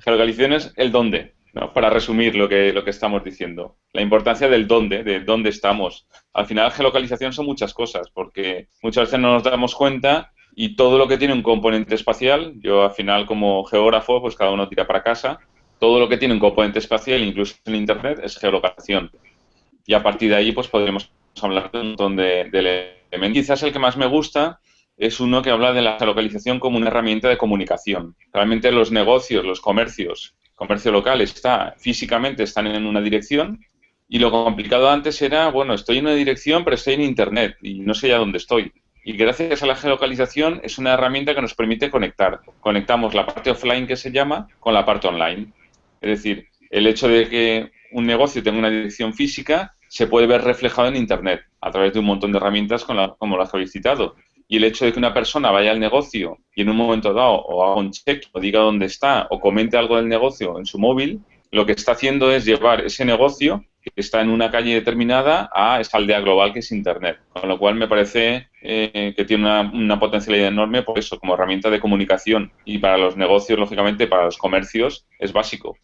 geolocalización es el dónde, para resumir lo que, lo que estamos diciendo. La importancia del dónde, de dónde estamos. Al final, geolocalización son muchas cosas, porque muchas veces no nos damos cuenta y todo lo que tiene un componente espacial, yo al final como geógrafo, pues cada uno tira para casa, todo lo que tiene un componente espacial, incluso en Internet, es geolocalización. Y a partir de ahí, pues podremos hablar de un montón de, de elementos. Quizás el que más me gusta es uno que habla de la geolocalización como una herramienta de comunicación. Realmente los negocios, los comercios, comercio local está físicamente están en una dirección y lo complicado antes era, bueno, estoy en una dirección pero estoy en Internet y no sé ya dónde estoy. Y gracias a la geolocalización es una herramienta que nos permite conectar. Conectamos la parte offline que se llama con la parte online. Es decir, el hecho de que un negocio tenga una dirección física se puede ver reflejado en Internet a través de un montón de herramientas como las habéis citado y el hecho de que una persona vaya al negocio y en un momento dado o haga un check o diga dónde está o comente algo del negocio en su móvil, lo que está haciendo es llevar ese negocio que está en una calle determinada a esa aldea global que es Internet. Con lo cual me parece eh, que tiene una, una, potencialidad enorme por eso, como herramienta de comunicación y para los negocios, lógicamente, para los comercios, es básico.